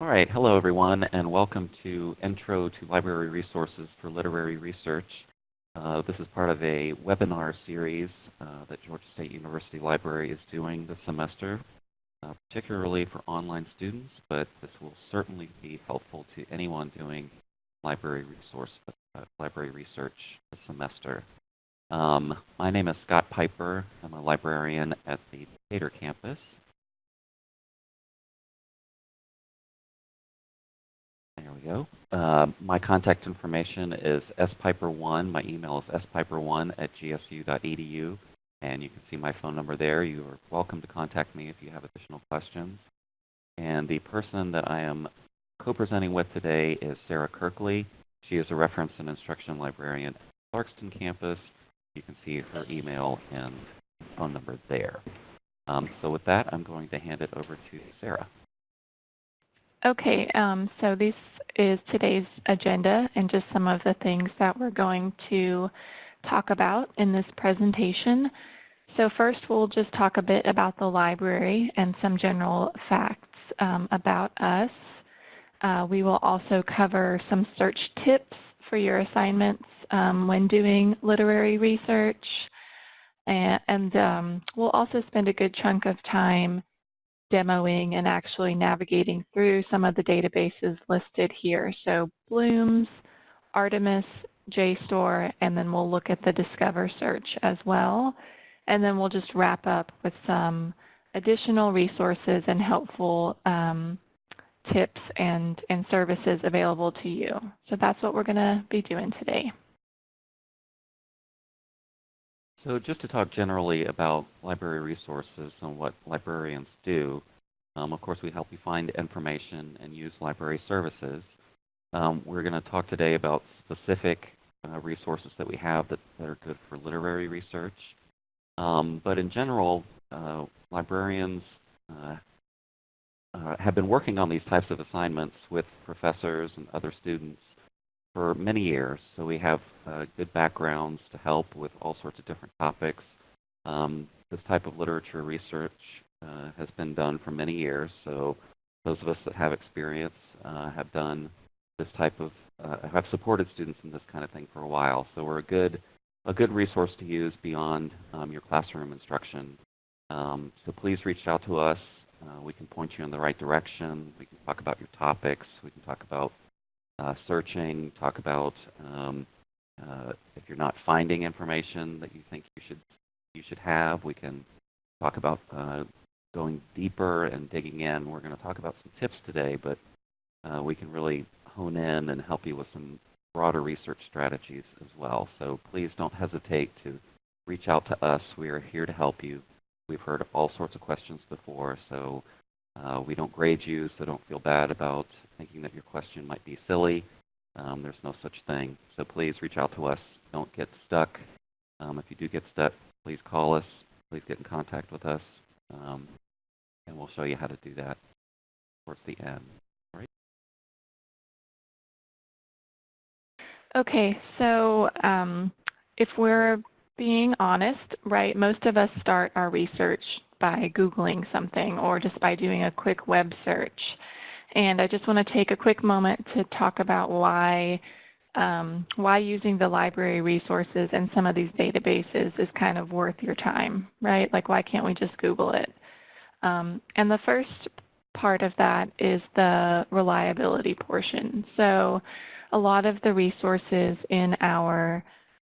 All right, hello everyone, and welcome to Intro to Library Resources for Literary Research. Uh, this is part of a webinar series uh, that Georgia State University Library is doing this semester, uh, particularly for online students, but this will certainly be helpful to anyone doing library resource, uh, library research this semester. Um, my name is Scott Piper. I'm a librarian at the Decatur campus, There we go. Uh, my contact information is spiper1. My email is spiper1 at gsu.edu. And you can see my phone number there. You are welcome to contact me if you have additional questions. And the person that I am co-presenting with today is Sarah Kirkley. She is a reference and instruction librarian at Clarkston campus. You can see her email and phone number there. Um, so with that, I'm going to hand it over to Sarah. Okay, um, so this is today's agenda and just some of the things that we're going to talk about in this presentation. So first we'll just talk a bit about the library and some general facts um, about us. Uh, we will also cover some search tips for your assignments um, when doing literary research. And, and um, we'll also spend a good chunk of time demoing and actually navigating through some of the databases listed here. So Bloom's, Artemis, JSTOR, and then we'll look at the Discover search as well. And then we'll just wrap up with some additional resources and helpful um, tips and, and services available to you. So that's what we're going to be doing today. So just to talk generally about library resources and what librarians do, um, of course we help you find information and use library services. Um, we're going to talk today about specific uh, resources that we have that, that, are good for literary research. Um, but in general, uh, librarians uh, uh have been working on these types of assignments with professors and other students for many years. So we have uh, good backgrounds to help with all sorts of different topics. Um, this type of literature research uh, has been done for many years. So those of us that have experience uh, have done this type of, uh, have supported students in this kind of thing for a while. So we're a good, a good resource to use beyond um, your classroom instruction. Um, so please reach out to us. Uh, we can point you in the right direction. We can talk about your topics. We can talk about uh, searching, talk about um, uh, if you're not finding information that you think you should you should have. We can talk about uh, going deeper and digging in. We're going to talk about some tips today, but uh, we can really hone in and help you with some broader research strategies as well. So please don't hesitate to reach out to us. We are here to help you. We've heard all sorts of questions before, so uh, we don't grade you, so don't feel bad about thinking that your question might be silly. Um, there's no such thing. So please reach out to us. Don't get stuck. Um, if you do get stuck, please call us. Please get in contact with us, um, and we'll show you how to do that towards the end. Okay, so um, if we're being honest, right, most of us start our research by Googling something or just by doing a quick web search. And I just want to take a quick moment to talk about why um, why using the library resources and some of these databases is kind of worth your time, right? Like why can't we just Google it? Um, and the first part of that is the reliability portion. So a lot of the resources in our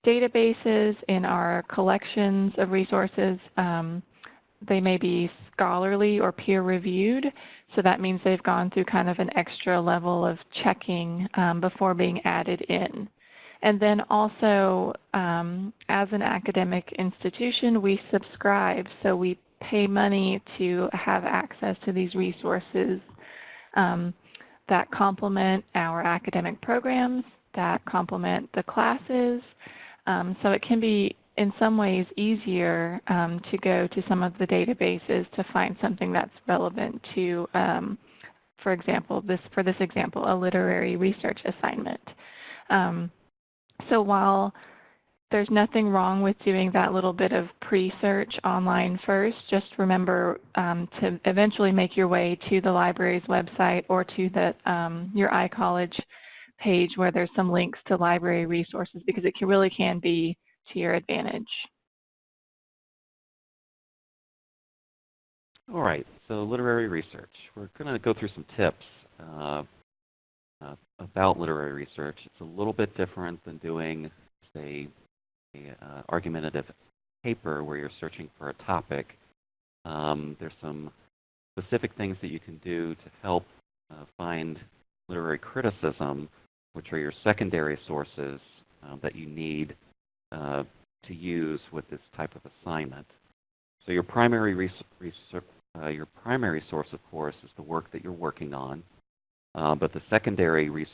databases, in our collections of resources, um, they may be scholarly or peer reviewed. So that means they've gone through kind of an extra level of checking um, before being added in. And then also, um, as an academic institution, we subscribe. So we pay money to have access to these resources um, that complement our academic programs, that complement the classes. Um, so it can be in some ways easier um, to go to some of the databases to find something that's relevant to, um, for example, this for this example, a literary research assignment. Um, so while there's nothing wrong with doing that little bit of pre-search online first. Just remember um, to eventually make your way to the library's website or to the um, your iCollege page where there's some links to library resources because it can, really can be to your advantage. All right, so literary research. We're going to go through some tips uh, uh, about literary research. It's a little bit different than doing, say, a uh, argumentative paper where you're searching for a topic. Um, there's some specific things that you can do to help uh, find literary criticism, which are your secondary sources uh, that you need uh, to use with this type of assignment. So your primary uh, your primary source, of course, is the work that you're working on, uh, but the secondary res-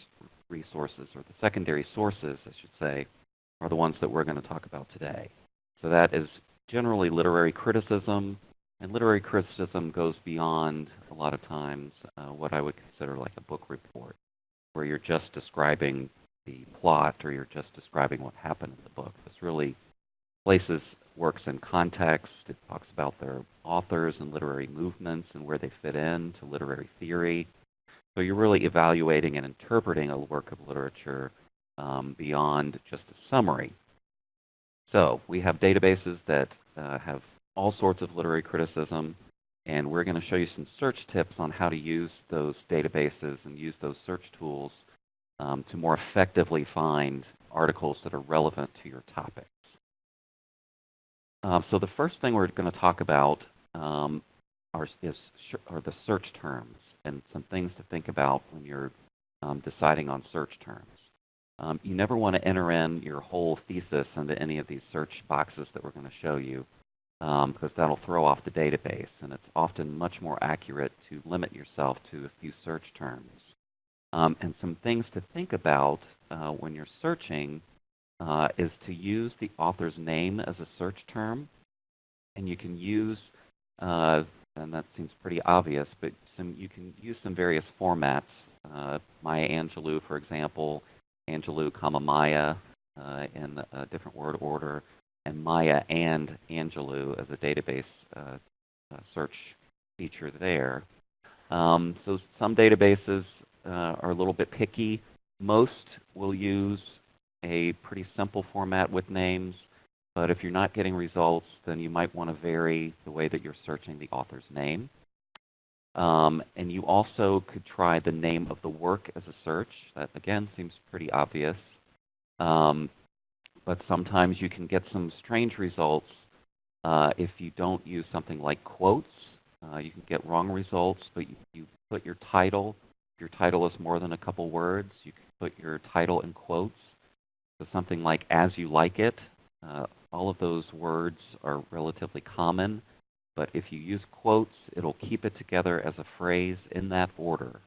resources, or the secondary sources, I should say, are the ones that we're going to talk about today. So that is generally literary criticism, and literary criticism goes beyond a lot of times uh, what I would consider like a book report, where you're just describing the plot or you're just describing what happened in the book. This really places works in context. It talks about their authors and literary movements and where they fit in to literary theory. So you're really evaluating and interpreting a work of literature um, beyond just a summary. So we have databases that uh, have all sorts of literary criticism, and we're going to show you some search tips on how to use those databases and use those search tools um, to more effectively find articles that are relevant to your topics. Uh, so the first thing we're going to talk about um, are, is, are the search terms and some things to think about when you're um, deciding on search terms. Um, you never want to enter in your whole thesis into any of these search boxes that we're going to show you um, because that'll throw off the database, and it's often much more accurate to limit yourself to a few search terms. Um, and some things to think about uh, when you're searching uh, is to use the author's name as a search term, and you can use, uh, and that seems pretty obvious, but some you can use some various formats. Uh, Maya Angelou, for example, Angelou, comma Maya uh, in a different word order, and Maya and Angelou as a database uh, search feature there. Um, so some databases are a little bit picky. Most will use a pretty simple format with names, but if you're not getting results, then you might want to vary the way that you're searching the author's name. Um, and you also could try the name of the work as a search. That, again, seems pretty obvious. Um, but sometimes you can get some strange results uh, if you don't use something like quotes. Uh, you can get wrong results, but you, you put your title. Your title is more than a couple words, you can put your title in quotes. So something like as you like it. Uh, all of those words are relatively common but if you use quotes, it'll keep it together as a phrase in that order.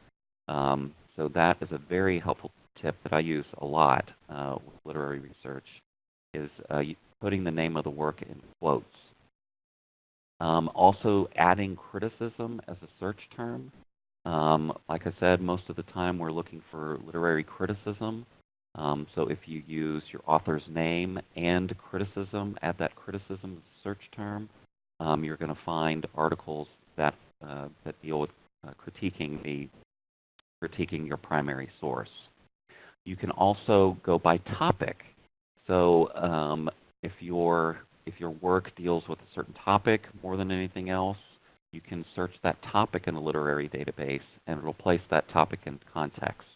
Um, so that is a very helpful tip that I use a lot uh, with literary research, is uh, putting the name of the work in quotes. Um, also, adding criticism as a search term. Um, like I said, most of the time we're looking for literary criticism. Um, so if you use your author's name and criticism, add that criticism as a search term, um, you're going to find articles that uh, that deal with uh, critiquing the critiquing your primary source. You can also go by topic. So um, if your if your work deals with a certain topic more than anything else, you can search that topic in a literary database, and it'll place that topic in context.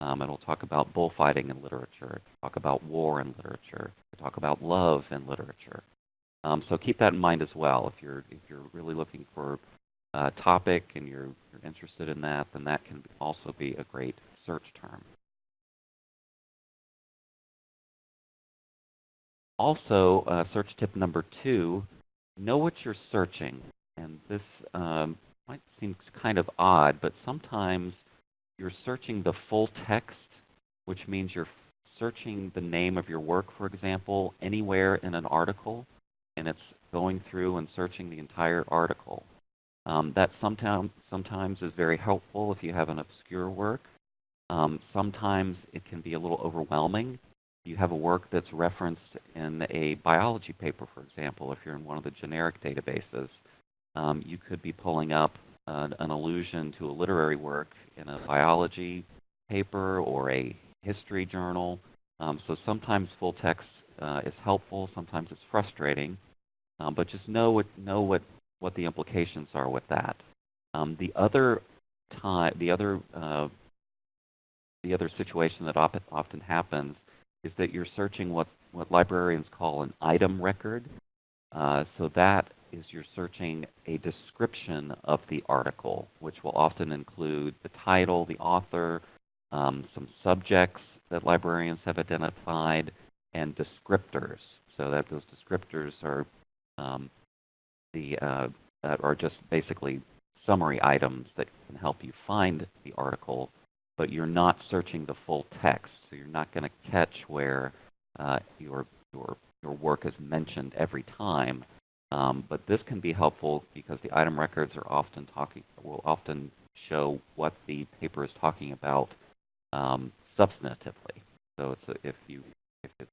Um, it'll talk about bullfighting in literature, talk about war in literature, talk about love in literature. Um, so keep that in mind as well. If you're if you're really looking for a topic and you're you're interested in that, then that can also be a great search term. Also, uh, search tip number two: know what you're searching. And this um, might seem kind of odd, but sometimes you're searching the full text, which means you're searching the name of your work, for example, anywhere in an article and it's going through and searching the entire article. Um, that sometimes sometimes is very helpful if you have an obscure work. Um, sometimes it can be a little overwhelming you have a work that's referenced in a biology paper, for example, if you're in one of the generic databases, um, you could be pulling up an, an allusion to a literary work in a biology paper or a history journal. Um, so sometimes full text uh, is helpful, sometimes it's frustrating, um, but just know what know what what the implications are with that. Um, the other time, the other uh, the other situation that often happens is that you're searching what what librarians call an item record. Uh, so that is you're searching a description of the article, which will often include the title, the author, um, some subjects that librarians have identified, and descriptors. So that those descriptors are um, the uh, are just basically summary items that can help you find the article, but you're not searching the full text. So you're not going to catch where uh, your your your work is mentioned every time. Um, but this can be helpful because the item records are often talking will often show what the paper is talking about um, substantively. So it's a, if you if it's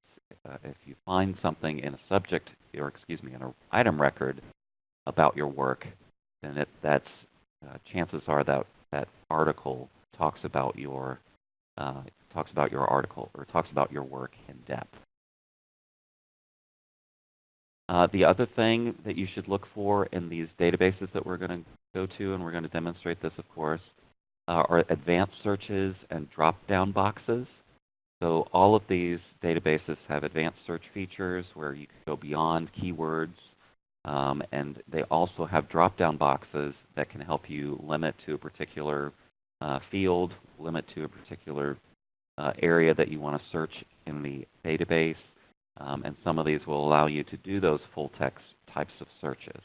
uh, if you find something in a subject or excuse me in an item record about your work, then it, that's uh, chances are that that article talks about your uh, talks about your article or talks about your work in depth. Uh, the other thing that you should look for in these databases that we're going to go to, and we're going to demonstrate this, of course, uh, are advanced searches and drop-down boxes. So all of these databases have advanced search features where you can go beyond keywords, um, and they also have drop-down boxes that can help you limit to a particular uh, field, limit to a particular uh, area that you want to search in the database, um, and some of these will allow you to do those full text types of searches.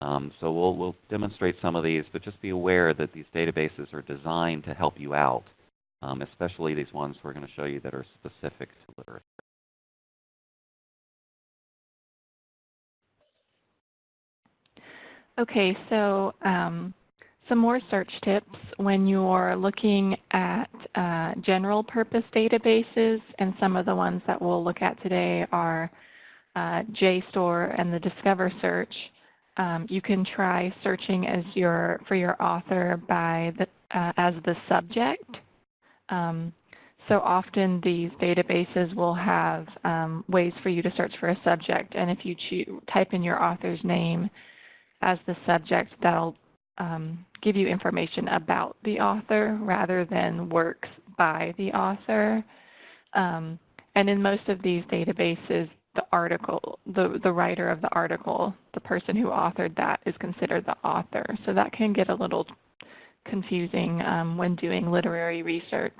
Um, so we'll, we'll demonstrate some of these, but just be aware that these databases are designed to help you out, um, especially these ones we're going to show you that are specific to literature. Okay, so um, some more search tips when you're looking at uh, general purpose databases, and some of the ones that we'll look at today are uh, JSTOR and the Discover search. Um, you can try searching as your for your author by the uh, as the subject. Um, so often these databases will have um, ways for you to search for a subject, and if you type in your author's name as the subject, that'll um, give you information about the author rather than works by the author. Um, and in most of these databases, the article, the, the writer of the article, the person who authored that is considered the author. So that can get a little confusing um, when doing literary research.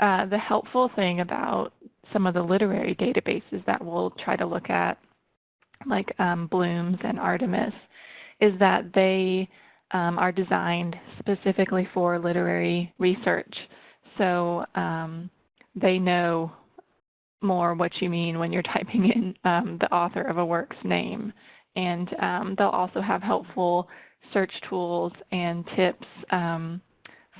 Uh, the helpful thing about some of the literary databases that we'll try to look at, like um, Bloom's and Artemis, is that they um, are designed specifically for literary research. So um, they know more what you mean when you're typing in um, the author of a work's name. And um, they'll also have helpful search tools and tips um,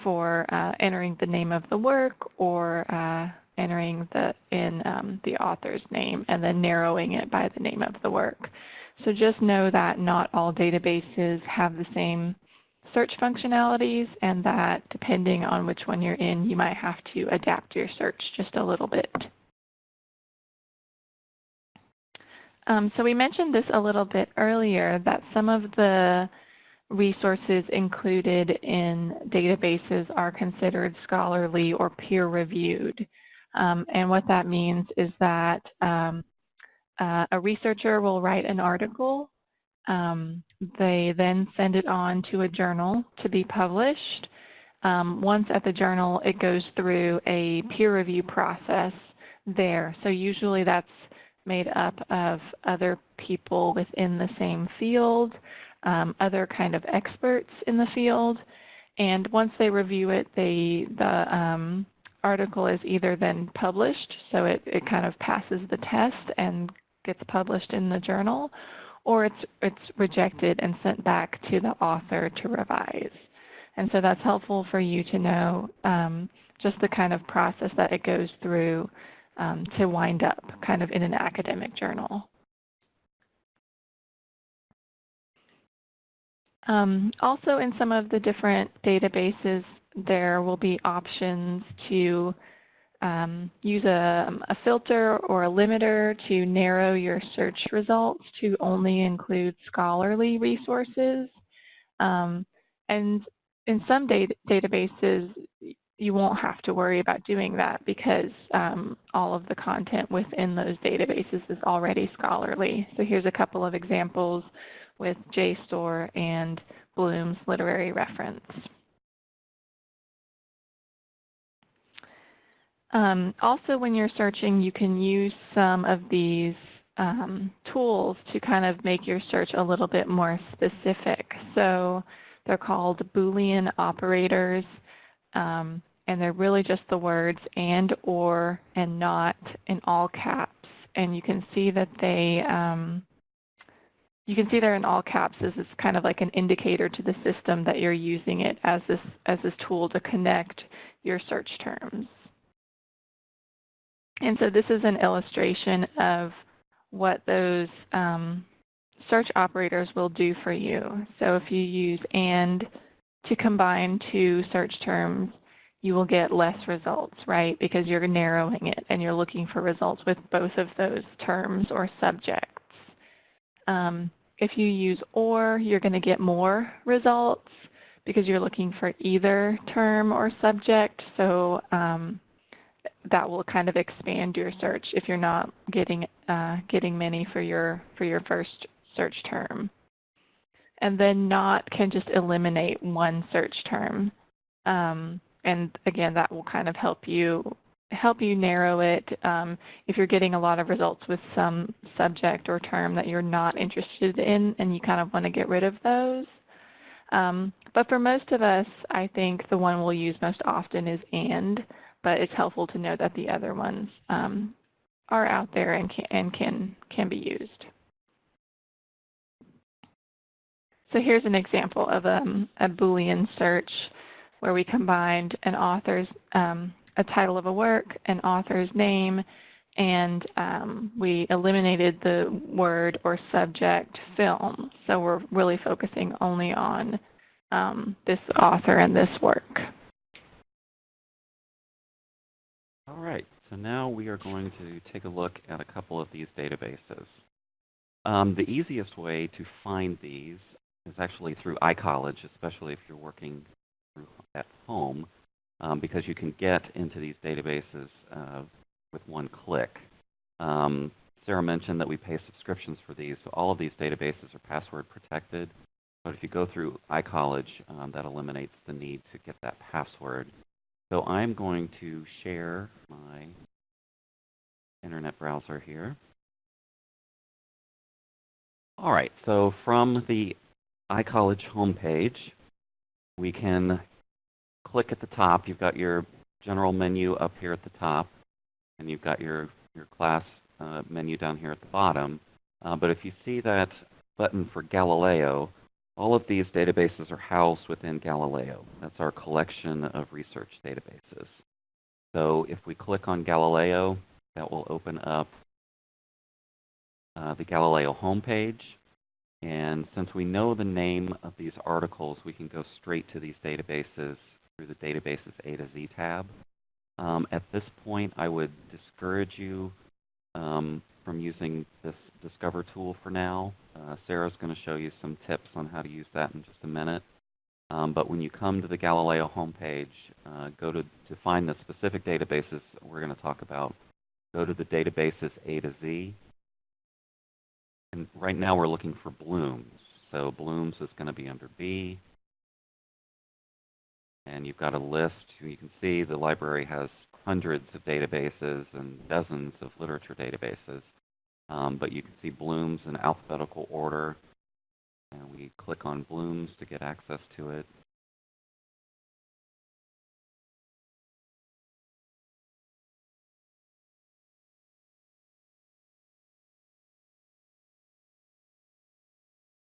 for uh, entering the name of the work or uh, entering the in um, the author's name and then narrowing it by the name of the work. So just know that not all databases have the same search functionalities and that depending on which one you're in, you might have to adapt your search just a little bit. Um, so we mentioned this a little bit earlier that some of the resources included in databases are considered scholarly or peer-reviewed. Um, and what that means is that um, uh, a researcher will write an article. Um, they then send it on to a journal to be published. Um, once at the journal, it goes through a peer review process there. So usually that's made up of other people within the same field, um, other kind of experts in the field. And once they review it, they the um, article is either then published, so it, it kind of passes the test and gets published in the journal, or it's it's rejected and sent back to the author to revise. And so that's helpful for you to know um, just the kind of process that it goes through um, to wind up kind of in an academic journal. Um, also, in some of the different databases, there will be options to um, use a, a, filter or a limiter to narrow your search results to only include scholarly resources. Um, and in some data databases, you won't have to worry about doing that because um, all of the content within those databases is already scholarly. So here's a couple of examples with JSTOR and Bloom's literary reference. Um, also, when you're searching, you can use some of these um, tools to kind of make your search a little bit more specific. So they're called Boolean operators, um, and they're really just the words and, or, and not in all caps. And you can see that they um, you can see there in all caps this is kind of like an indicator to the system that you're using it as this as this tool to connect your search terms. And so this is an illustration of what those um, search operators will do for you. So if you use AND to combine two search terms, you will get less results, right? Because you're narrowing it and you're looking for results with both of those terms or subjects. Um, if you use OR, you're going to get more results because you're looking for either term or subject. So um, that will kind of expand your search if you're not getting uh, getting many for your for your first search term. And then not can just eliminate one search term. Um, and again, that will kind of help you help you narrow it um, if you're getting a lot of results with some subject or term that you're not interested in and you kind of want to get rid of those. Um, but for most of us, I think the one we'll use most often is AND, but it's helpful to know that the other ones um, are out there and can, and can, can be used. So here's an example of um, a Boolean search where we combined an author's um, a title of a work, an author's name, and um, we eliminated the word or subject film. So we're really focusing only on um, this author and this work. All right, so now we are going to take a look at a couple of these databases. Um, the easiest way to find these is actually through iCollege, especially if you're working at home um, because you can get into these databases uh, with one click. Um, Sarah mentioned that we pay subscriptions for these, so all of these databases are password protected. But if you go through iCollege, um, that eliminates the need to get that password. So I'm going to share my internet browser here. All right, so from the iCollege homepage, we can click at the top, you've got your general menu up here at the top, and you've got your, your class uh, menu down here at the bottom. Uh, but if you see that button for Galileo, all of these databases are housed within Galileo. That's our collection of research databases. So if we click on Galileo, that will open up uh, the Galileo homepage. And since we know the name of these articles, we can go straight to these databases through the Databases A to Z tab. Um, at this point, I would discourage you um, from using this Discover tool for now. Uh, Sarah's going to show you some tips on how to use that in just a minute. Um, but when you come to the Galileo homepage, uh, go to, to find the specific databases we're going to talk about. Go to the Databases A to Z. And right now we're looking for Bloom's. So Bloom's is going to be under B and you've got a list. You can see the library has hundreds of databases and dozens of literature databases. Um, but you can see Bloom's in alphabetical order. And we click on Bloom's to get access to it.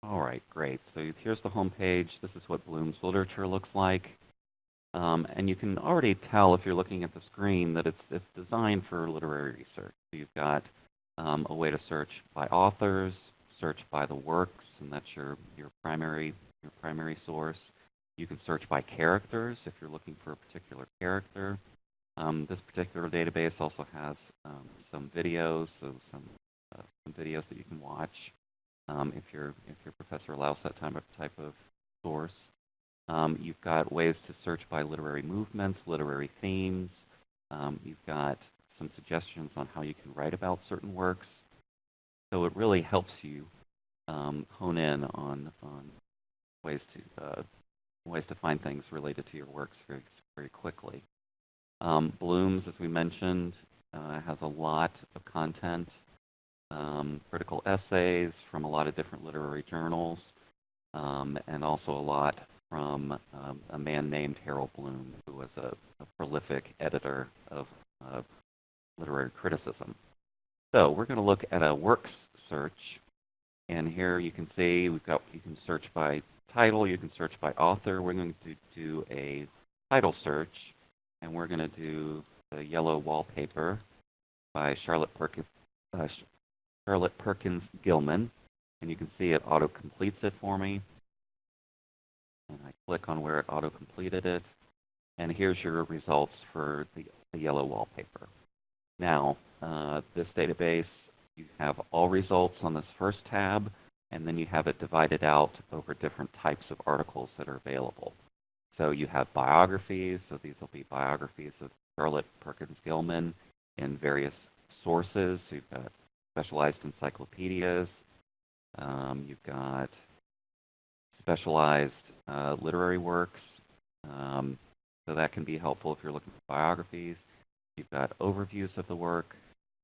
All right, great. So here's the home page. This is what Bloom's literature looks like. Um, and you can already tell if you're looking at the screen that it's it's designed for literary research. So you've got um, a way to search by authors, search by the works, and that's your your primary your primary source. You can search by characters if you're looking for a particular character. Um, this particular database also has um, some videos, so some uh, some videos that you can watch um, if your if your professor allows that type of type of source. Um, you've got ways to search by literary movements, literary themes. Um, you've got some suggestions on how you can write about certain works. So it really helps you um, hone in on on ways to uh, ways to find things related to your works very very quickly. Um, Blooms, as we mentioned, uh, has a lot of content, um, critical essays from a lot of different literary journals, um, and also a lot from um, a man named Harold Bloom, who was a, a prolific editor of uh, literary criticism. So we're going to look at a works search, and here you can see we've got you can search by title, you can search by author. We're going to do a title search, and we're going to do the yellow wallpaper by Charlotte Perkins, uh, Charlotte Perkins Gilman, and you can see it auto completes it for me and I click on where it auto-completed it, and here's your results for the, the yellow wallpaper. Now, uh, this database, you have all results on this first tab, and then you have it divided out over different types of articles that are available. So you have biographies, so these will be biographies of Charlotte Perkins Gilman in various sources. So you've got specialized encyclopedias, um, you've got specialized uh, literary works. Um, so that can be helpful if you're looking for biographies. You've got overviews of the work.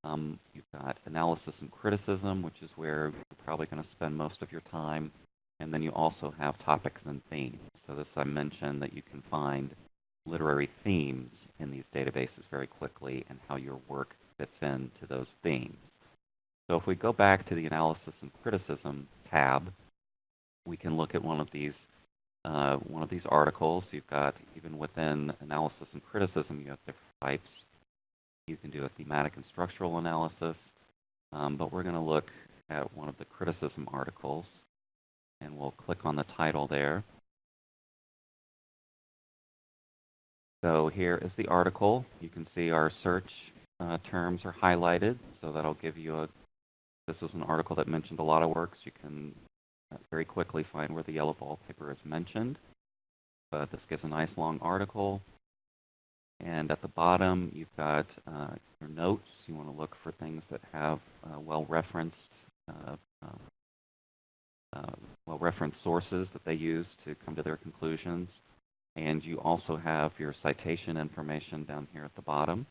Um, you've got analysis and criticism, which is where you're probably going to spend most of your time. And then you also have topics and themes. So this I mentioned that you can find literary themes in these databases very quickly and how your work fits into those themes. So if we go back to the analysis and criticism tab, we can look at one of these uh, one of these articles. You've got, even within analysis and criticism, you have different types. You can do a thematic and structural analysis, um, but we're going to look at one of the criticism articles, and we'll click on the title there. So here is the article. You can see our search uh, terms are highlighted, so that'll give you a, this is an article that mentioned a lot of works. You can very quickly find where the yellow wallpaper is mentioned. But this gives a nice long article. And at the bottom, you've got uh, your notes. You want to look for things that have uh, well-referenced uh, um, uh, well-referenced sources that they use to come to their conclusions. And you also have your citation information down here at the bottom.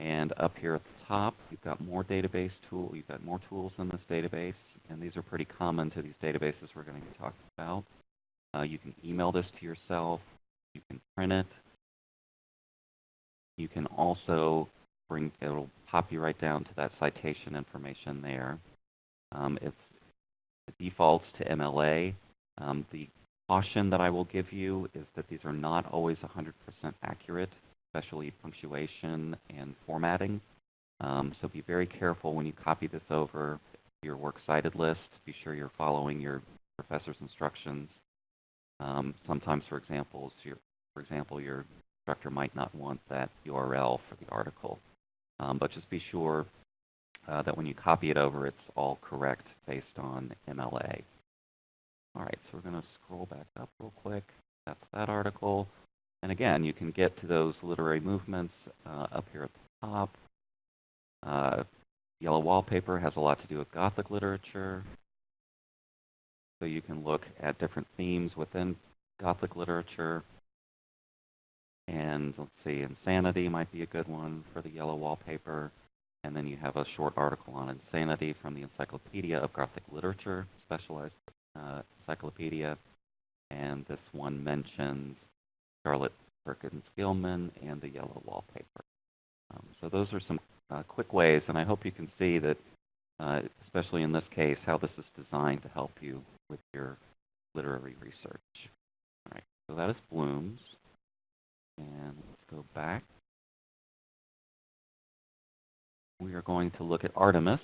And up here at the top, you've got more database tool. You've got more tools in this database and these are pretty common to these databases we're going to be talking about. Uh, you can email this to yourself. You can print it. You can also bring, it'll pop you right down to that citation information there. Um, it's, it defaults to MLA. Um, the caution that I will give you is that these are not always 100% accurate, especially punctuation and formatting. Um, so be very careful when you copy this over your works cited list. Be sure you're following your professor's instructions. Um, sometimes, for example, your, for example, your instructor might not want that URL for the article. Um, but just be sure uh, that when you copy it over, it's all correct based on MLA. All right, so we're going to scroll back up real quick. That's that article. And again, you can get to those literary movements uh, up here at the top. Uh, Yellow wallpaper has a lot to do with Gothic literature. So you can look at different themes within Gothic literature. And let's see, insanity might be a good one for the yellow wallpaper. And then you have a short article on insanity from the Encyclopedia of Gothic Literature, specialized uh, encyclopedia. And this one mentions Charlotte Perkins Gilman and the yellow wallpaper. Um, so those are some uh, quick ways, and I hope you can see that, uh, especially in this case, how this is designed to help you with your literary research. All right, so that is Bloom's. And let's go back. We are going to look at Artemis.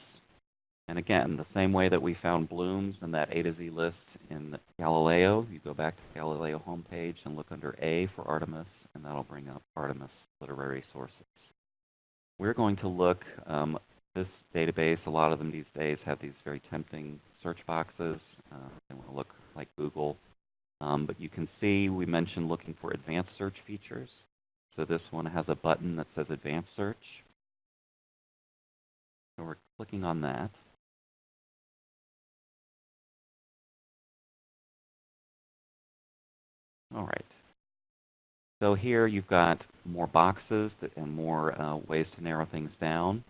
And again, the same way that we found blooms in that A to Z list in Galileo, you go back to the Galileo homepage and look under A for Artemis, and that'll bring up Artemis literary sources. We're going to look, um, this database, a lot of them these days have these very tempting search boxes. Uh, they want to look like Google. Um, but you can see we mentioned looking for advanced search features. So this one has a button that says advanced search. So we're clicking on that. All right. So here you've got more boxes and more uh, ways to narrow things down.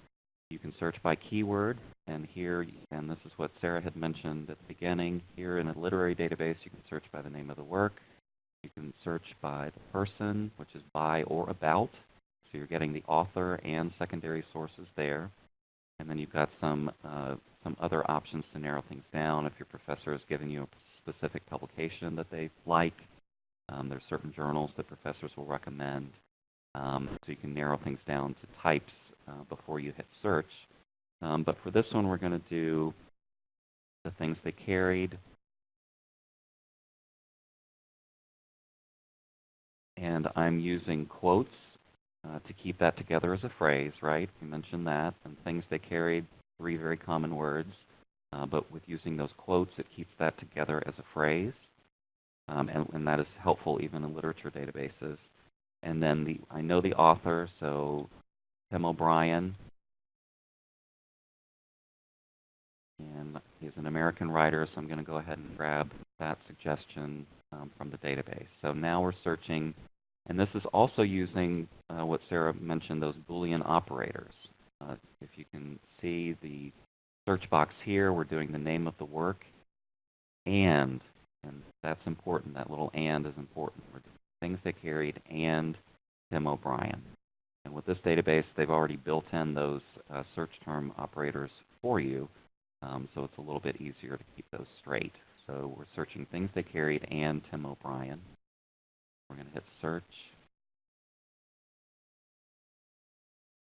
You can search by keyword, and here, and this is what Sarah had mentioned at the beginning, here in a literary database, you can search by the name of the work. You can search by the person, which is by or about. So you're getting the author and secondary sources there. And then you've got some uh, some other options to narrow things down. If your professor has given you a specific publication that they like, um, there's certain journals that professors will recommend. Um, so you can narrow things down to types uh, before you hit search. Um, but for this one, we're going to do the things they carried. And I'm using quotes uh, to keep that together as a phrase, right? We mentioned that. And things they carried, three very common words. Uh, but with using those quotes, it keeps that together as a phrase. Um, and, and that is helpful even in literature databases. And then the I know the author, so Tim O'Brien. And he's an American writer, so I'm going to go ahead and grab that suggestion um, from the database. So now we're searching, and this is also using uh, what Sarah mentioned, those Boolean operators. Uh, if you can see the search box here, we're doing the name of the work and and that's important. That little and is important. We're doing things they carried and Tim O'Brien. And with this database, they've already built in those uh, search term operators for you, um, so it's a little bit easier to keep those straight. So we're searching things they carried and Tim O'Brien. We're going to hit search.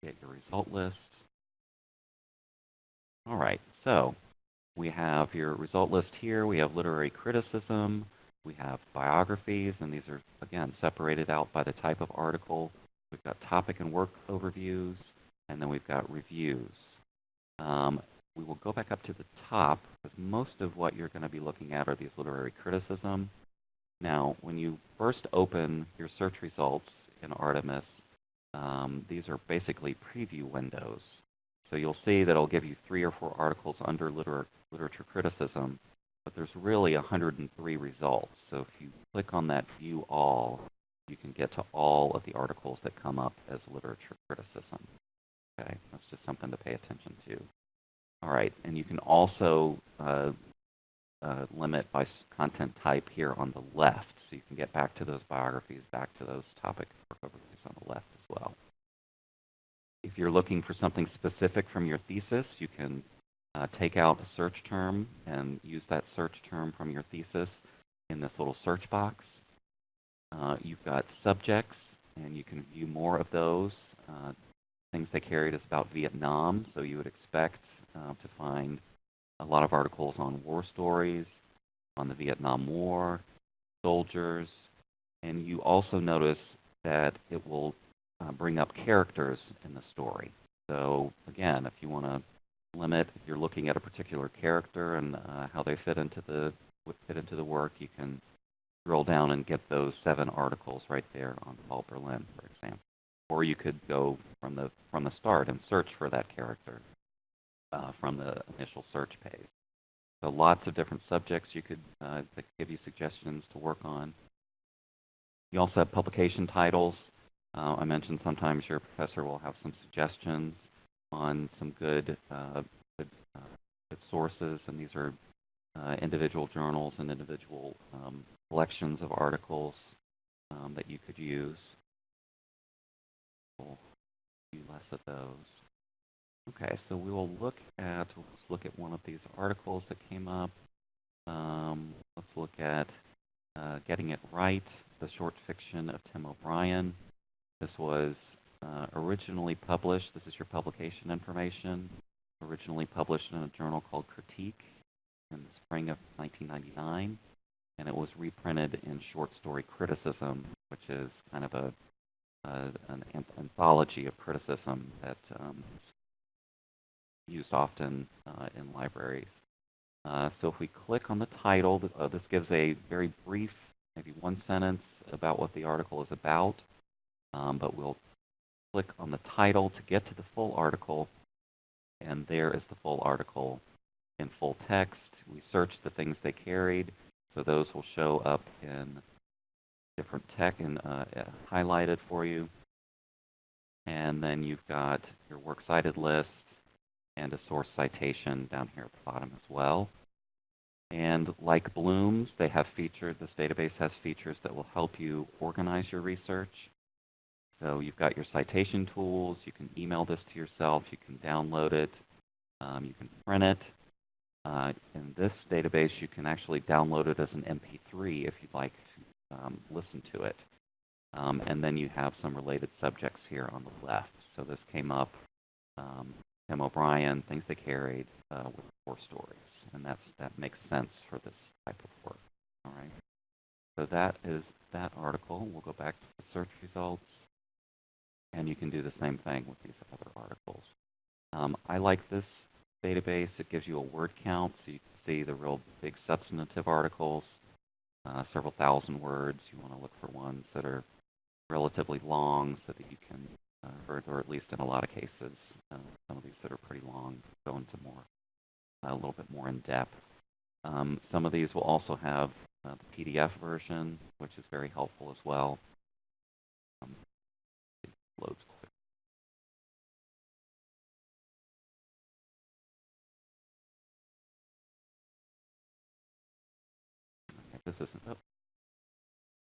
Get your result list. All right, so we have your result list here. We have literary criticism. We have biographies, and these are, again, separated out by the type of article. We've got topic and work overviews, and then we've got reviews. Um, we will go back up to the top, because most of what you're going to be looking at are these literary criticism. Now, when you first open your search results in Artemis, um, these are basically preview windows. So you'll see that it'll give you three or four articles under liter literature criticism, but there's really 103 results. So if you click on that View All, you can get to all of the articles that come up as literature criticism. Okay, that's just something to pay attention to. All right, and you can also uh, uh, limit by content type here on the left, so you can get back to those biographies, back to those topic overviews on the left as well. If you're looking for something specific from your thesis, you can uh, take out a search term and use that search term from your thesis in this little search box. Uh, you've got subjects, and you can view more of those. Uh, things they carried is about Vietnam, so you would expect uh, to find a lot of articles on war stories, on the Vietnam War, soldiers, and you also notice that it will uh, bring up characters in the story. So again, if you want to limit, if you're looking at a particular character and uh, how they fit into the fit into the work, you can scroll down and get those seven articles right there on Paul Berlin, for example. Or you could go from the from the start and search for that character uh, from the initial search page. So lots of different subjects you could uh, that give you suggestions to work on. You also have publication titles. Uh, I mentioned sometimes your professor will have some suggestions on some good, uh, good, uh, good, sources, and these are uh, individual journals and individual um, collections of articles um, that you could use. We'll do less of those. Okay, so we will look at let's look at one of these articles that came up. Um, let's look at uh, Getting It Right, the short fiction of Tim O'Brien. This was uh, originally published, this is your publication information, originally published in a journal called Critique in the spring of 1999, and it was reprinted in Short Story Criticism, which is kind of a an an- anthology of criticism that um, used often uh, in libraries. Uh, so if we click on the title, uh, this gives a very brief, maybe one sentence about what the article is about, um, but we'll click on the title to get to the full article, and there is the full article in full text. We searched the things they carried, so those will show up in different tech and uh, uh, highlighted for you. And then you've got your works cited list and a source citation down here at the bottom as well. And like Bloom's, they have features, this database has features that will help you organize your research. So you've got your citation tools, you can email this to yourself, you can download it, um, you can print it. Uh, in this database, you can actually download it as an MP3 if you'd like to um, listen to it. Um, and then you have some related subjects here on the left. So this came up, um, Tim O'Brien, things they carried uh, with four stories, and that's that makes sense for this type of work. All right. So that is that article. We'll go back to the search results, and you can do the same thing with these other articles. Um, I like this database. It gives you a word count, so you can see the real big substantive articles, uh, several thousand words. You want to look for ones that are relatively long so that you can, uh, or, or at least in a lot of cases, uh, some of these that are pretty long go into more, a little bit more in depth. Um, some of these will also have uh, the PDF version, which is very helpful as well. Um, it loads this isn't. Oh.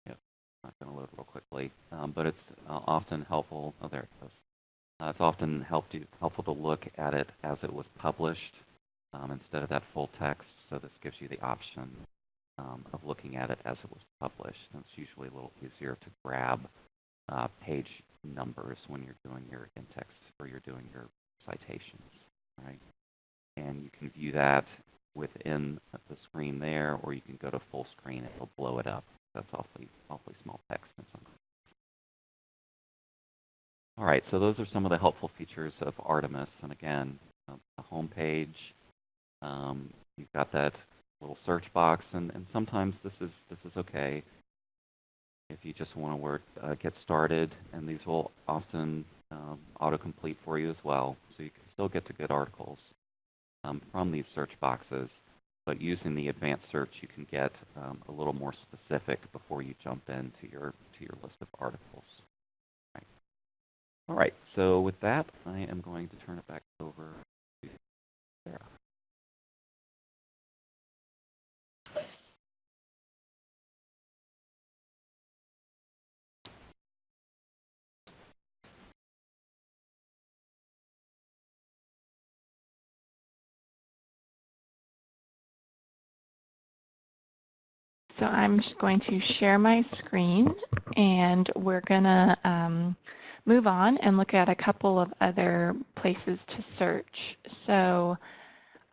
Yep, not going to load real quickly, um, but it's uh, often helpful. Oh, there it goes. Uh, it's often helped you, helpful to look at it as it was published um, instead of that full text. So this gives you the option um, of looking at it as it was published. And it's usually a little easier to grab uh, page numbers when you're doing your in-text or you're doing your citations, right? And you can view that within the screen there, or you can go to full screen it'll blow it up. That's awfully awfully small text all right, so those are some of the helpful features of Artemis. And again, uh, the home page, um, you've got that little search box, and, and sometimes this is this is okay if you just want to uh, get started, and these will often um, autocomplete for you as well, so you can still get to good articles um, from these search boxes. But using the advanced search, you can get um, a little more specific before you jump into your to your list of articles. All right, so with that, I am going to turn it back over to Sarah. So I'm just going to share my screen and we're going to um, move on and look at a couple of other places to search. So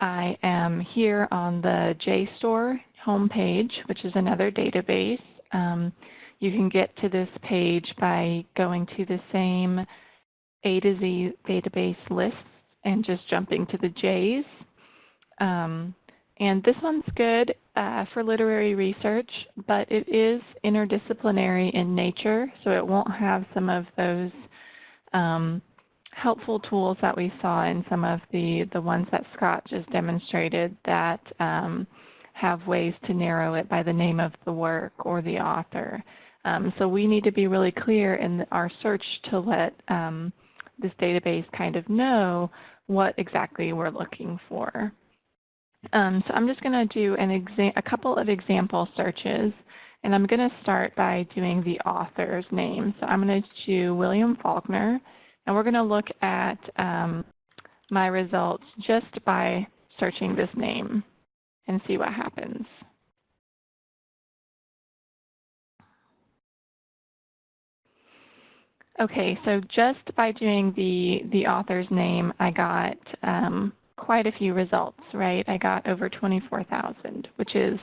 I am here on the JSTOR homepage, which is another database. Um, you can get to this page by going to the same A to Z database lists and just jumping to the J's. Um, and this one's good uh, for literary research, but it is interdisciplinary in nature, so it won't have some of those um, helpful tools that we saw in some of the, the ones that Scott just demonstrated that um, have ways to narrow it by the name of the work or the author. Um, so we need to be really clear in our search to let um, this database kind of know what exactly we're looking for. Um, so I'm just going to do an a couple of example searches, and I'm going to start by doing the author's name. So I'm going to do William Faulkner, and we're going to look at um, my results just by searching this name and see what happens. Okay, so just by doing the the author's name, I got um, quite a few results, right? I got over 24,000, which is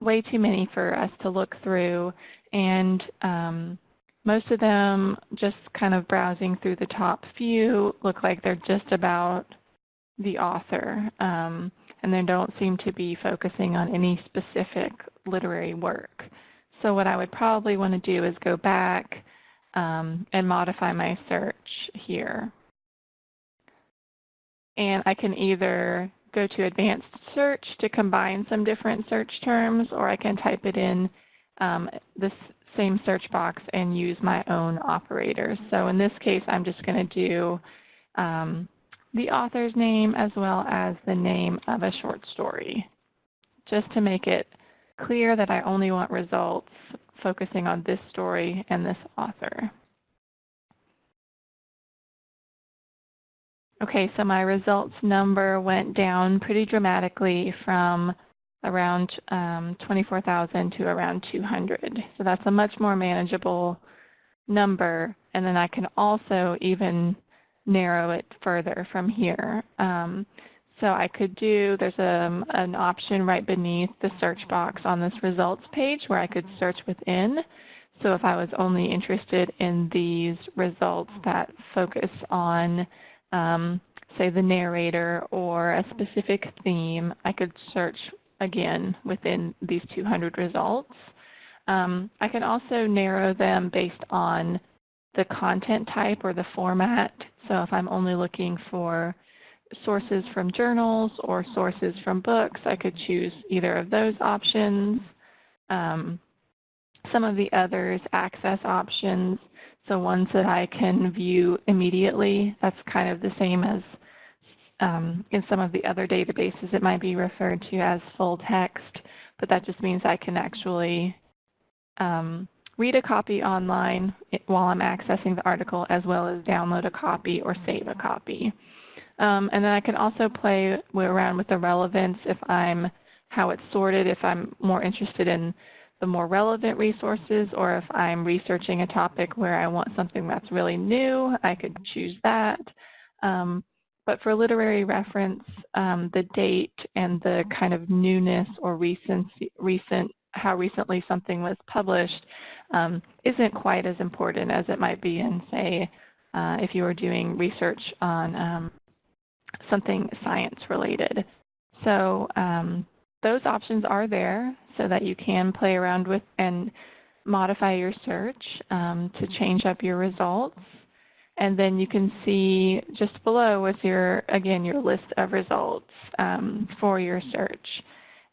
way too many for us to look through. And um, most of them, just kind of browsing through the top few, look like they're just about the author. Um, and they don't seem to be focusing on any specific literary work. So what I would probably want to do is go back um, and modify my search here. And I can either go to advanced search to combine some different search terms, or I can type it in um, this same search box and use my own operators. So in this case, I'm just going to do um, the author's name as well as the name of a short story, just to make it clear that I only want results focusing on this story and this author. Okay, so my results number went down pretty dramatically from around um, 24,000 to around 200. So that's a much more manageable number. And then I can also even narrow it further from here. Um, so I could do, there's a, um, an option right beneath the search box on this results page where I could search within. So if I was only interested in these results that focus on, um, say, the narrator or a specific theme, I could search again within these 200 results. Um, I can also narrow them based on the content type or the format. So if I'm only looking for sources from journals or sources from books, I could choose either of those options. Um, some of the others, access options, so ones that I can view immediately, that's kind of the same as um, in some of the other databases, it might be referred to as full text, but that just means I can actually um, read a copy online while I'm accessing the article, as well as download a copy or save a copy. Um, and then I can also play around with the relevance if I'm how it's sorted, if I'm more interested in the more relevant resources, or if I'm researching a topic where I want something that's really new, I could choose that. Um, but for literary reference, um, the date and the kind of newness or recent, recent how recently something was published um, isn't quite as important as it might be in, say, uh, if you were doing research on um, something science related. So um, those options are there so that you can play around with and modify your search um, to change up your results. And then you can see just below is your, again, your list of results um, for your search.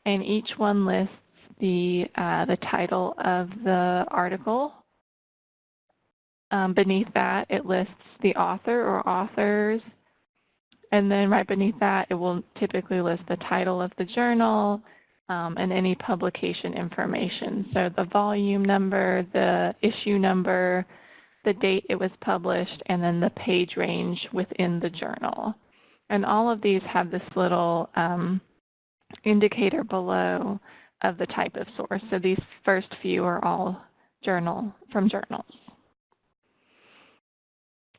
And each one lists the, uh, the title of the article. Um, beneath that, it lists the author or authors. And then right beneath that, it will typically list the title of the journal um, and any publication information. So the volume number, the issue number, the date it was published, and then the page range within the journal. And all of these have this little um, indicator below of the type of source. So these first few are all journal from journals.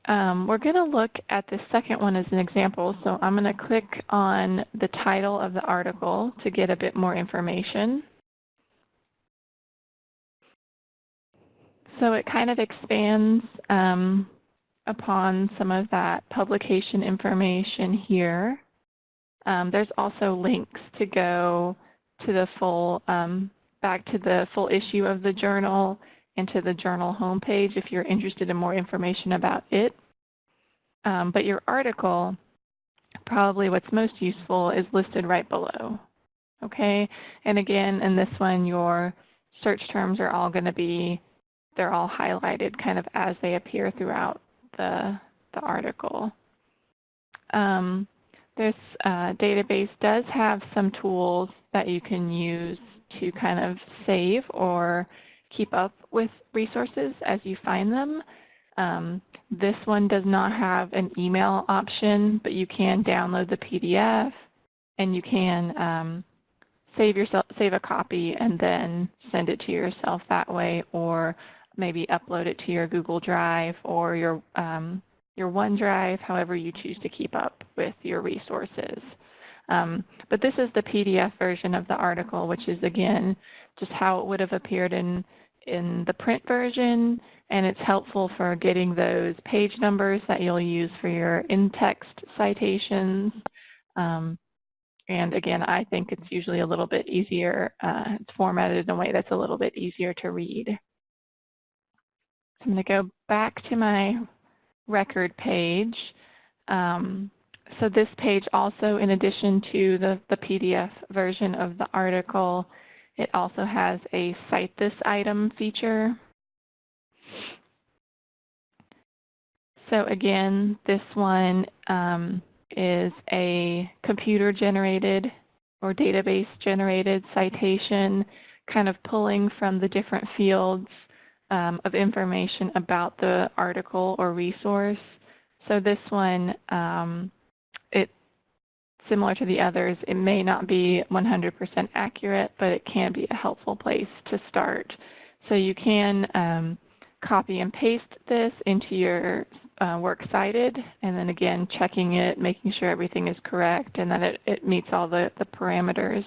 Um, we're going to look at the second one as an example. So I'm going to click on the title of the article to get a bit more information. So it kind of expands um, upon some of that publication information here. Um, there's also links to go to the full, um, back to the full issue of the journal and to the journal homepage if you're interested in more information about it. Um, but your article, probably what's most useful is listed right below. Okay, and again, in this one, your search terms are all going to be they're all highlighted kind of as they appear throughout the, the article. Um, this uh, database does have some tools that you can use to kind of save or keep up with resources as you find them. Um, this one does not have an email option, but you can download the PDF and you can um, save yourself save a copy and then send it to yourself that way or maybe upload it to your Google Drive or your um, your OneDrive, however you choose to keep up with your resources. Um, but this is the PDF version of the article, which is again just how it would have appeared in in the print version, and it's helpful for getting those page numbers that you'll use for your in-text citations. Um, and again, I think it's usually a little bit easier. Uh, it's formatted in a way that's a little bit easier to read. So I'm going to go back to my record page. Um, so this page also, in addition to the, the PDF version of the article, it also has a Cite This Item feature. So again, this one um, is a computer-generated or database-generated citation, kind of pulling from the different fields um, of information about the article or resource. So this one, um, similar to the others, it may not be 100% accurate, but it can be a helpful place to start. So you can um, copy and paste this into your uh, works cited, and then again checking it, making sure everything is correct and that it, it meets all the, the parameters.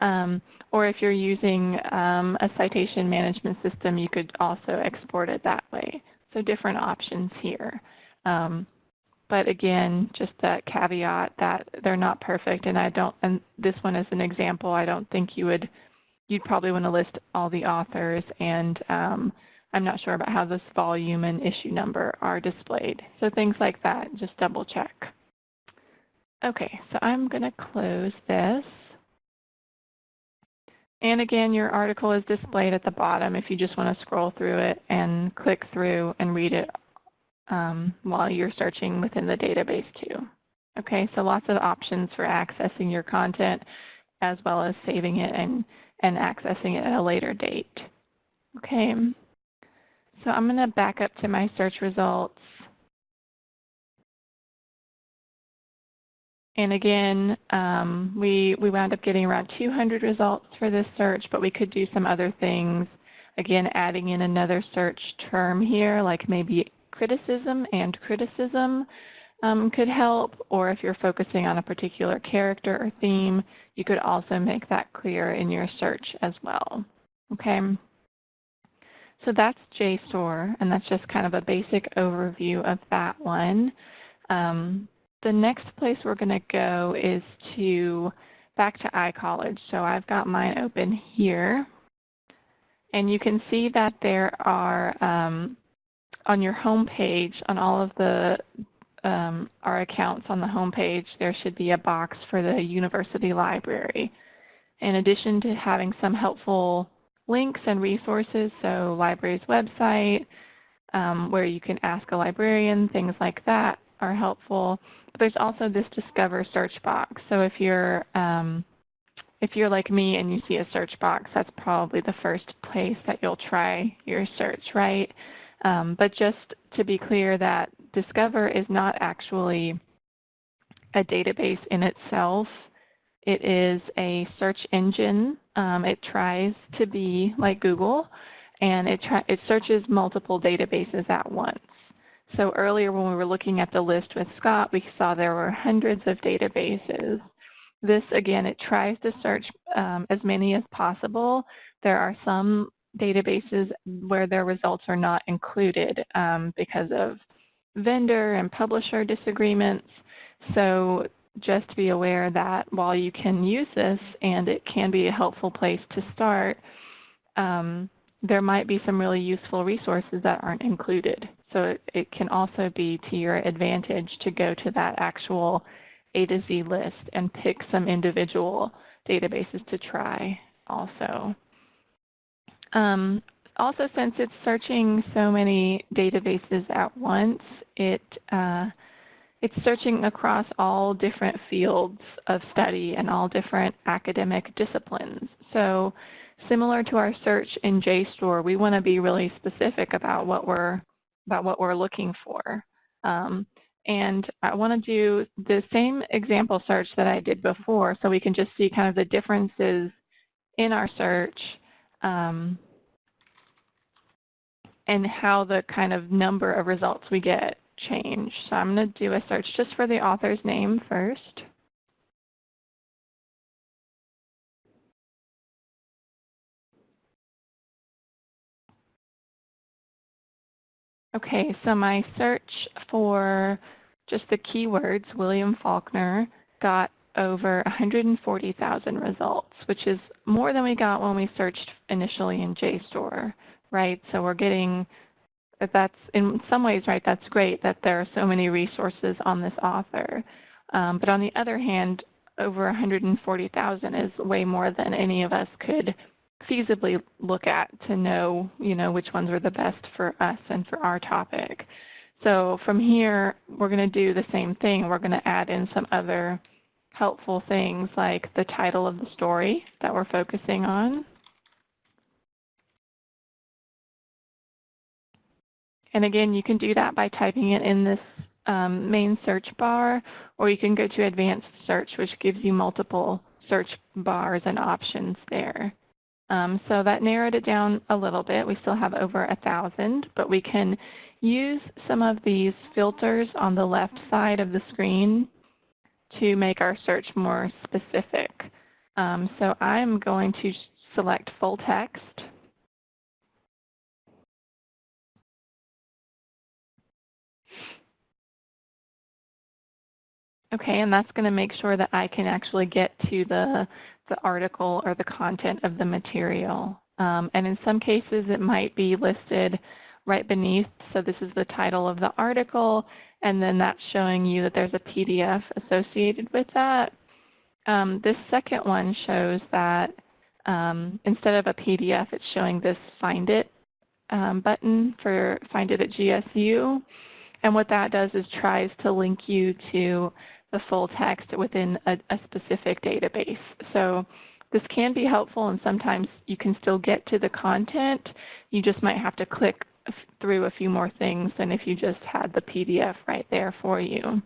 Um, or if you're using um, a citation management system, you could also export it that way. So different options here. Um, but again, just that caveat that they're not perfect, and I don't. And this one is an example. I don't think you would. You'd probably want to list all the authors, and um, I'm not sure about how this volume and issue number are displayed. So things like that, just double check. Okay, so I'm going to close this. And again, your article is displayed at the bottom if you just want to scroll through it and click through and read it um, while you're searching within the database too. Okay, so lots of options for accessing your content as well as saving it and, and accessing it at a later date. Okay, so I'm going to back up to my search results. And again, um, we, we wound up getting around 200 results for this search, but we could do some other things. Again, adding in another search term here, like maybe criticism and criticism um, could help, or if you're focusing on a particular character or theme, you could also make that clear in your search as well. Okay. So that's JSTOR, and that's just kind of a basic overview of that one. Um, the next place we're going to go is to back to iCollege. So I've got mine open here. And you can see that there are um, on your home page, on all of the um, our accounts on the home page, there should be a box for the university library. In addition to having some helpful links and resources, so library's website, um, where you can ask a librarian, things like that are helpful. But there's also this Discover search box. So if you're um, if you're like me and you see a search box, that's probably the first place that you'll try your search, right? Um, but just to be clear that Discover is not actually a database in itself. It is a search engine. Um, it tries to be like Google, and it, it searches multiple databases at once. So earlier when we were looking at the list with Scott, we saw there were hundreds of databases. This, again, it tries to search um, as many as possible. There are some databases where their results are not included um, because of vendor and publisher disagreements. So just be aware that while you can use this and it can be a helpful place to start, um, there might be some really useful resources that aren't included. So it, it, can also be to your advantage to go to that actual A to Z list and pick some individual databases to try also. Um, also, since it's searching so many databases at once, it uh, it's searching across all different fields of study and all different academic disciplines. So, similar to our search in JSTOR, we want to be really specific about what we're about what we're looking for. Um, and I want to do the same example search that I did before, so we can just see kind of the differences in our search um, and how the kind of number of results we get change. So I'm going to do a search just for the author's name first. Okay, so my search for just the keywords William Faulkner got over 140,000 results, which is more than we got when we searched initially in JSTOR, right? So we're getting that's in some ways right. That's great that there are so many resources on this author, um, but on the other hand, over 140,000 is way more than any of us could feasibly look at to know, you know, which ones were the best for us and for our topic. So from here, we're going to do the same thing. We're going to add in some other helpful things like the title of the story that we're focusing on. And again, you can do that by typing it in this um, main search bar, or you can go to advanced search, which gives you multiple search bars and options there. Um, so that narrowed it down a little bit. We still have over a thousand, but we can use some of these filters on the left side of the screen to make our search more specific. Um, so I'm going to select full text. Okay, and that's going to make sure that I can actually get to the the article or the content of the material. Um, and in some cases, it might be listed right beneath. So this is the title of the article, and then that's showing you that there's a PDF associated with that. Um, this second one shows that um, instead of a PDF, it's showing this Find It um, button for Find It at GSU. And what that does is tries to link you to the full text within a, a specific database. So this can be helpful and sometimes you can still get to the content. You just might have to click through a few more things than if you just had the PDF right there for you.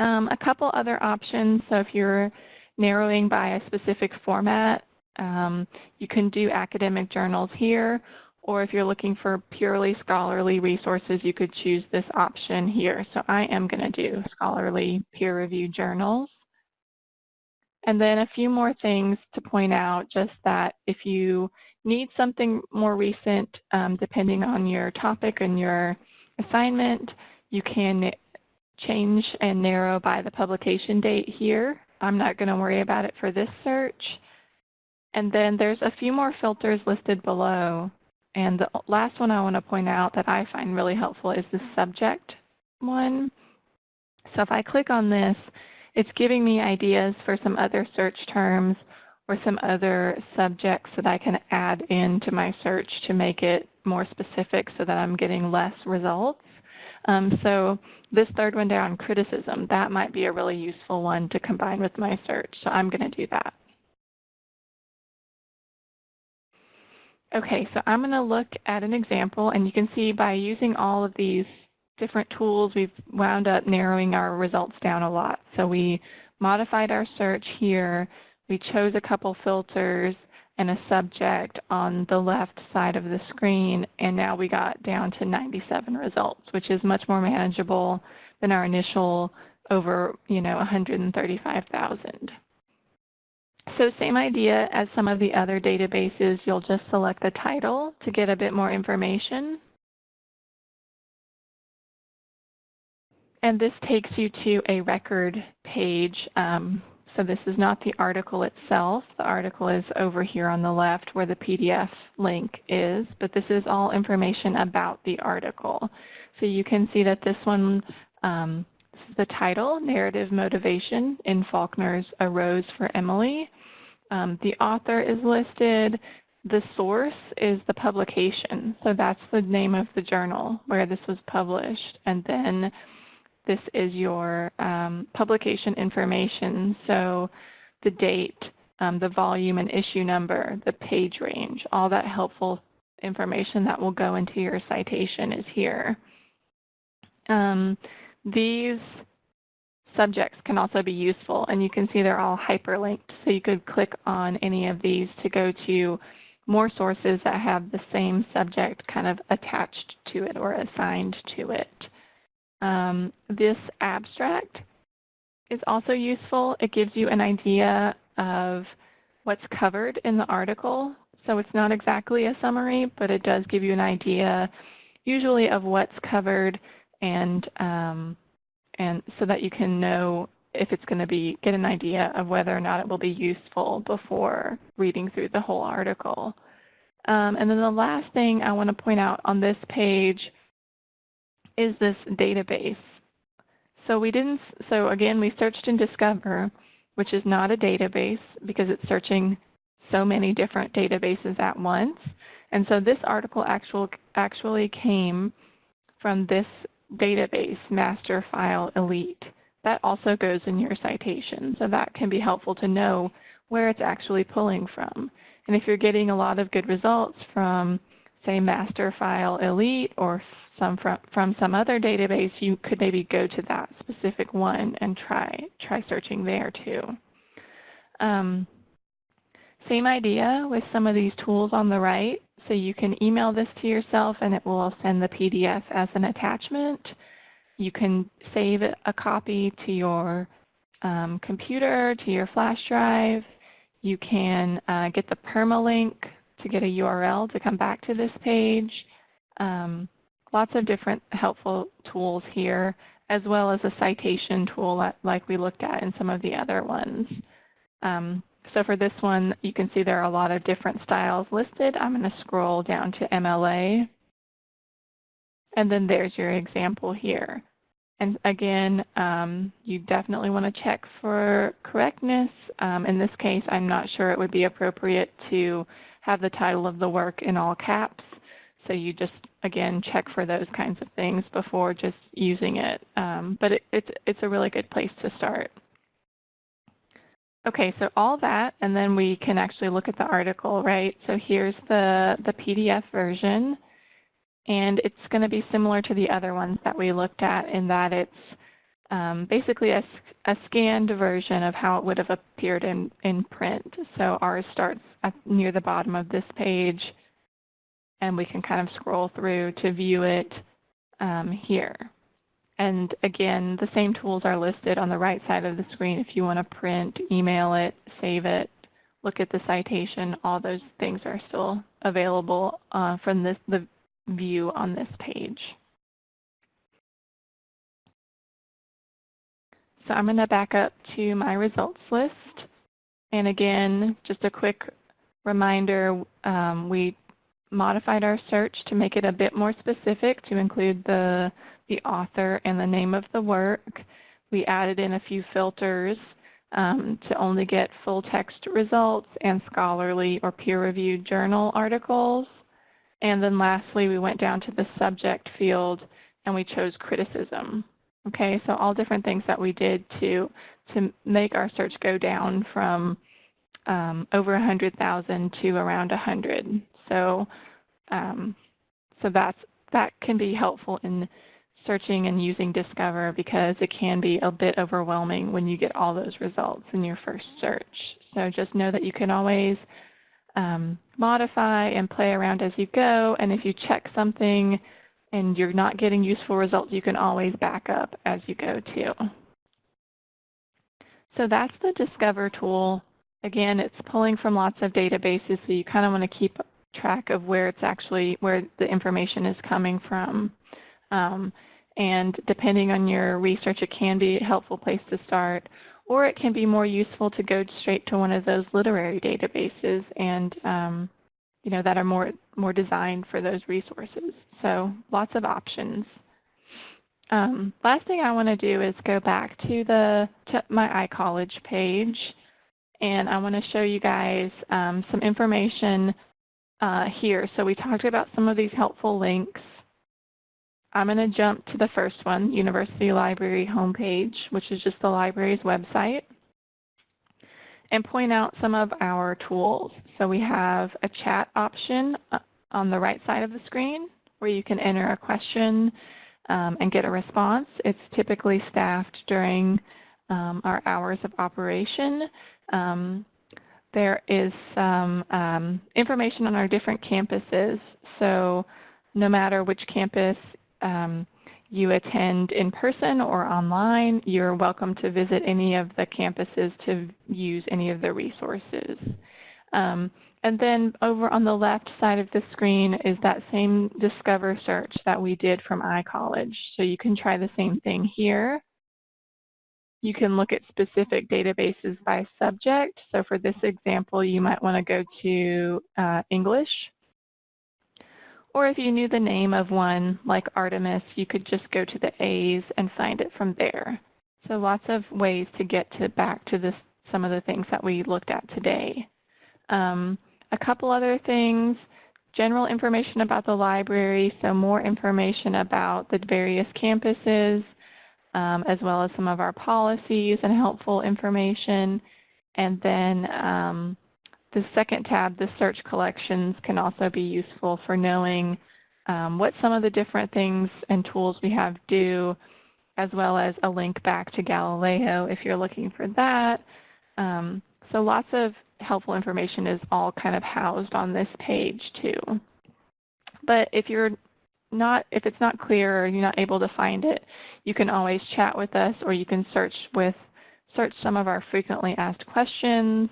Um, a couple other options. So if you're narrowing by a specific format, um, you can do academic journals here, or if you're looking for purely scholarly resources, you could choose this option here. So I am going to do scholarly peer-reviewed journals. And then a few more things to point out, just that if you need something more recent, um, depending on your topic and your assignment, you can change and narrow by the publication date here. I'm not going to worry about it for this search. And then there's a few more filters listed below. And the last one I want to point out that I find really helpful is the subject one. So if I click on this, it's giving me ideas for some other search terms or some other subjects that I can add into my search to make it more specific so that I'm getting less results. Um, so this third one down, criticism, that might be a really useful one to combine with my search. So I'm going to do that. Okay, so I'm going to look at an example, and you can see by using all of these different tools, we've wound up narrowing our results down a lot. So we modified our search here. We chose a couple filters and a subject on the left side of the screen, and now we got down to 97 results, which is much more manageable than our initial over, you know, 135,000. So same idea as some of the other databases, you'll just select the title to get a bit more information. And this takes you to a record page. Um, so this is not the article itself. The article is over here on the left where the PDF link is, but this is all information about the article. So you can see that this one, um, the title, Narrative Motivation in Faulkner's A Rose for Emily. Um, the author is listed. The source is the publication. So that's the name of the journal where this was published. And then this is your um, publication information. So the date, um, the volume and issue number, the page range, all that helpful information that will go into your citation is here. Um, these subjects can also be useful, and you can see they're all hyperlinked. So you could click on any of these to go to more sources that have the same subject kind of attached to it or assigned to it. Um, this abstract is also useful. It gives you an idea of what's covered in the article. So it's not exactly a summary, but it does give you an idea, usually of what's covered, and um, and so that you can know if it's going to be get an idea of whether or not it will be useful before reading through the whole article. Um, and then the last thing I want to point out on this page is this database. So we didn't, so again, we searched in Discover, which is not a database because it's searching so many different databases at once. And so this article actual, actually came from this database, Master File Elite. That also goes in your citation, so that can be helpful to know where it's actually pulling from. And if you're getting a lot of good results from, say, Master File Elite or some from, from some other database, you could maybe go to that specific one and try try searching there too. Um, same idea with some of these tools on the right. So you can email this to yourself and it will send the PDF as an attachment. You can save a copy to your um, computer, to your flash drive. You can uh, get the permalink to get a URL to come back to this page. Um, lots of different helpful tools here, as well as a citation tool like we looked at in some of the other ones. Um, so for this one, you can see there are a lot of different styles listed. I'm going to scroll down to MLA. And then there's your example here. And again, um, you definitely want to check for correctness. Um, in this case, I'm not sure it would be appropriate to have the title of the work in all caps. So you just, again, check for those kinds of things before just using it. Um, but it, it's, it's a really good place to start. Okay, so all that, and then we can actually look at the article, right? So here's the, the PDF version, and it's going to be similar to the other ones that we looked at in that it's um, basically a, a, scanned version of how it would have appeared in, in print. So ours starts at, near the bottom of this page, and we can kind of scroll through to view it um, here. And again, the same tools are listed on the right side of the screen if you want to print, email it, save it, look at the citation, all those things are still available uh, from this, the view on this page. So I'm going to back up to my results list. And again, just a quick reminder, um, we modified our search to make it a bit more specific to include the the author and the name of the work. We added in a few filters um, to only get full text results and scholarly or peer-reviewed journal articles. And then lastly, we went down to the subject field and we chose criticism. Okay, so all different things that we did to to make our search go down from um, over 100,000 to around 100. So, um, so that's that can be helpful in searching and using Discover because it can be a bit overwhelming when you get all those results in your first search. So just know that you can always um, modify and play around as you go. And if you check something and you're not getting useful results, you can always back up as you go too. So that's the Discover tool. Again, it's pulling from lots of databases, so you kind of want to keep track of where it's actually, where the information is coming from. Um, and depending on your research, it can be a helpful place to start, or it can be more useful to go straight to one of those literary databases and um, you know that are more more designed for those resources. So lots of options. Um, last thing I want to do is go back to the to my iCollege page, and I want to show you guys um, some information uh, here. So we talked about some of these helpful links. I'm going to jump to the first one, University Library homepage, which is just the library's website, and point out some of our tools. So we have a chat option uh, on the right side of the screen where you can enter a question um, and get a response. It's typically staffed during um, our hours of operation. Um, there is some um, information on our different campuses. So no matter which campus um, you attend in person or online, you're welcome to visit any of the campuses to use any of the resources. Um, and then over on the left side of the screen is that same Discover search that we did from iCollege. So you can try the same thing here. You can look at specific databases by subject. So for this example, you might want to go to uh, English. Or if you knew the name of one like Artemis, you could just go to the A's and find it from there. So lots of ways to get to back to this, some of the things that we looked at today. Um, a couple other things, general information about the library, so more information about the various campuses, um, as well as some of our policies and helpful information. And then um, the second tab, the search collections, can also be useful for knowing um, what some of the different things and tools we have do, as well as a link back to Galileo if you're looking for that. Um, so lots of helpful information is all kind of housed on this page too. But if you're not, if it's not clear or you're not able to find it, you can always chat with us or you can search with, search some of our frequently asked questions,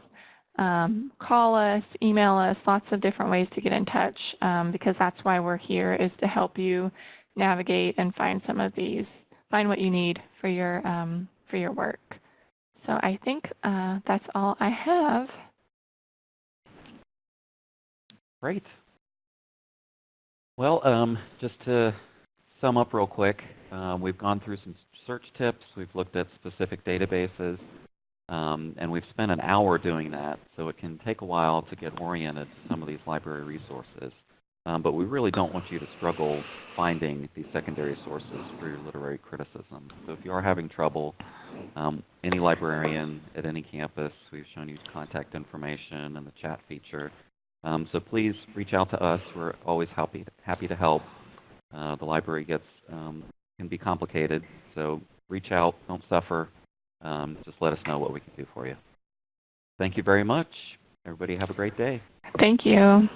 um, call us, email us, lots of different ways to get in touch um, because that's why we're here is to help you navigate and find some of these, find what you need for your, um, for your work. So I think uh, that's all I have. Great. Well, um, just to sum up real quick, um, we've gone through some search tips, we've looked at specific databases, um, and we've spent an hour doing that, so it can take a while to get oriented to some of these library resources. Um, but we really don't want you to struggle finding these secondary sources for your literary criticism. So if you are having trouble, um, any librarian at any campus, we've shown you contact information and the chat feature. Um, so please reach out to us. We're always happy happy to help. Uh, the library gets um, can be complicated, so reach out. Don't suffer. Um, just let us know what we can do for you. Thank you very much. Everybody have a great day. Thank you.